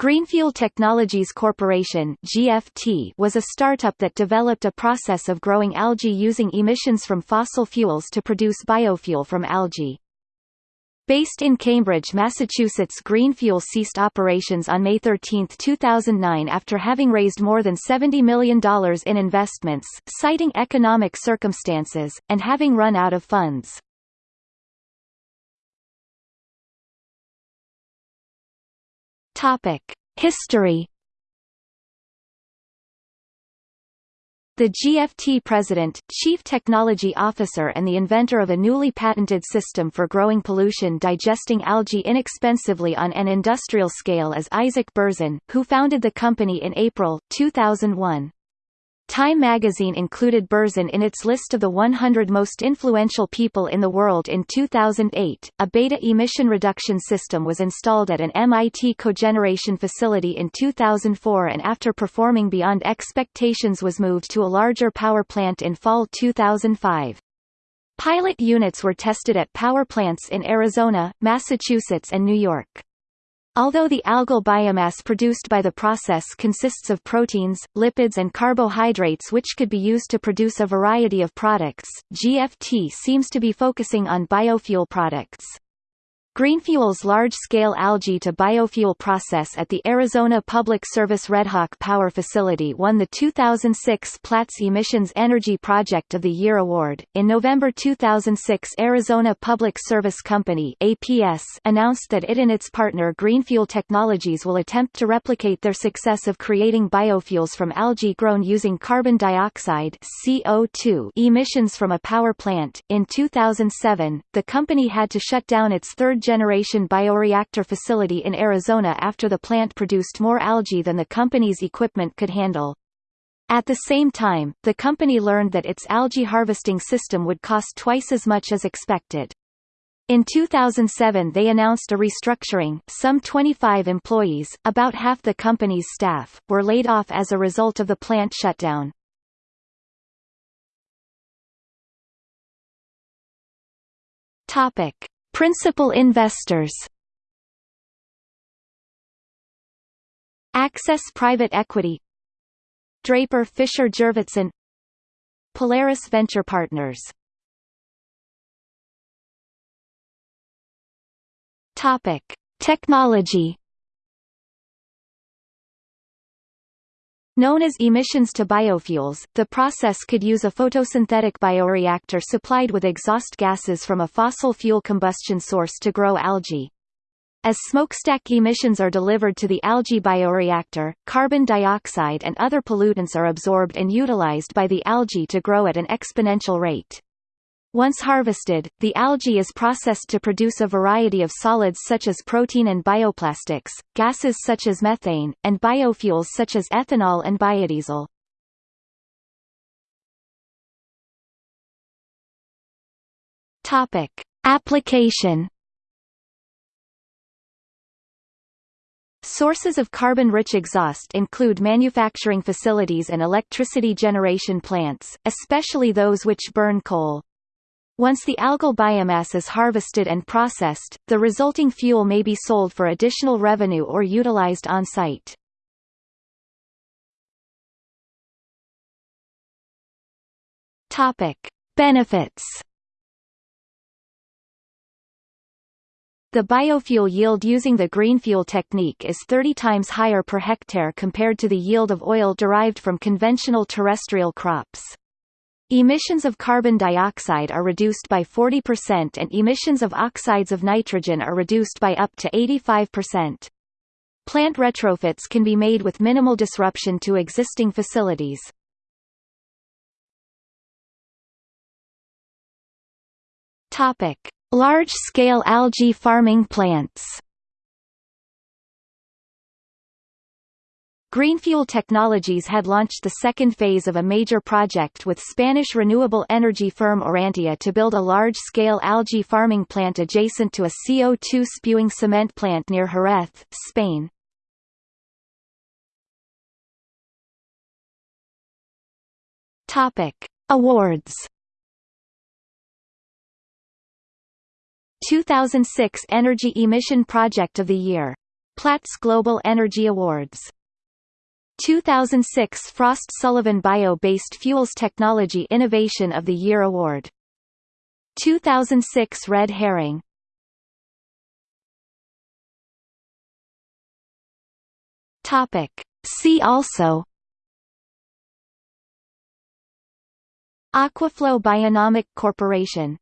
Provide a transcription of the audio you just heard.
Greenfuel Technologies Corporation (GFT) was a startup that developed a process of growing algae using emissions from fossil fuels to produce biofuel from algae. Based in Cambridge, Massachusetts Greenfuel ceased operations on May 13, 2009 after having raised more than $70 million in investments, citing economic circumstances, and having run out of funds. History. The GFT president, chief technology officer and the inventor of a newly patented system for growing pollution digesting algae inexpensively on an industrial scale is Isaac Berzin, who founded the company in April, 2001. Time magazine included Berzin in its list of the 100 most influential people in the world in 2008. A beta emission reduction system was installed at an MIT cogeneration facility in 2004 and after performing beyond expectations was moved to a larger power plant in fall 2005. Pilot units were tested at power plants in Arizona, Massachusetts and New York. Although the algal biomass produced by the process consists of proteins, lipids and carbohydrates which could be used to produce a variety of products, GFT seems to be focusing on biofuel products. Greenfuel's large-scale algae to biofuel process at the Arizona Public Service Redhawk Power Facility won the 2006 Platts Emissions Energy Project of the Year award. In November 2006, Arizona Public Service Company (APS) announced that it and its partner Greenfuel Technologies will attempt to replicate their success of creating biofuels from algae grown using carbon dioxide (CO2) emissions from a power plant. In 2007, the company had to shut down its third generation bioreactor facility in Arizona after the plant produced more algae than the company's equipment could handle. At the same time, the company learned that its algae harvesting system would cost twice as much as expected. In 2007 they announced a restructuring, some 25 employees, about half the company's staff, were laid off as a result of the plant shutdown. Topic. Principal investors. Access Private Equity. Draper Fisher Jurvetson Polaris Venture Partners. Topic. Technology Known as emissions to biofuels, the process could use a photosynthetic bioreactor supplied with exhaust gases from a fossil fuel combustion source to grow algae. As smokestack emissions are delivered to the algae bioreactor, carbon dioxide and other pollutants are absorbed and utilized by the algae to grow at an exponential rate. Once harvested, the algae is processed to produce a variety of solids such as protein and bioplastics, gases such as methane, and biofuels such as ethanol and biodiesel. Topic: Application Sources of carbon-rich exhaust include manufacturing facilities and electricity generation plants, especially those which burn coal. Once the algal biomass is harvested and processed, the resulting fuel may be sold for additional revenue or utilized on-site. Topic: Benefits. The biofuel yield using the green fuel technique is 30 times higher per hectare compared to the yield of oil derived from conventional terrestrial crops. Emissions of carbon dioxide are reduced by 40% and emissions of oxides of nitrogen are reduced by up to 85%. Plant retrofits can be made with minimal disruption to existing facilities. Large-scale algae farming plants. Greenfuel Technologies had launched the second phase of a major project with Spanish renewable energy firm Aurantia to build a large-scale algae farming plant adjacent to a CO2-spewing cement plant near Jerez, Spain. Topic. Awards 2006 Energy Emission Project of the Year Platts Global Energy Awards 2006 Frost Sullivan Bio-Based Fuels Technology Innovation of the Year Award. 2006 Red Herring. Topic. See also. Aquaflow Bionomic Corporation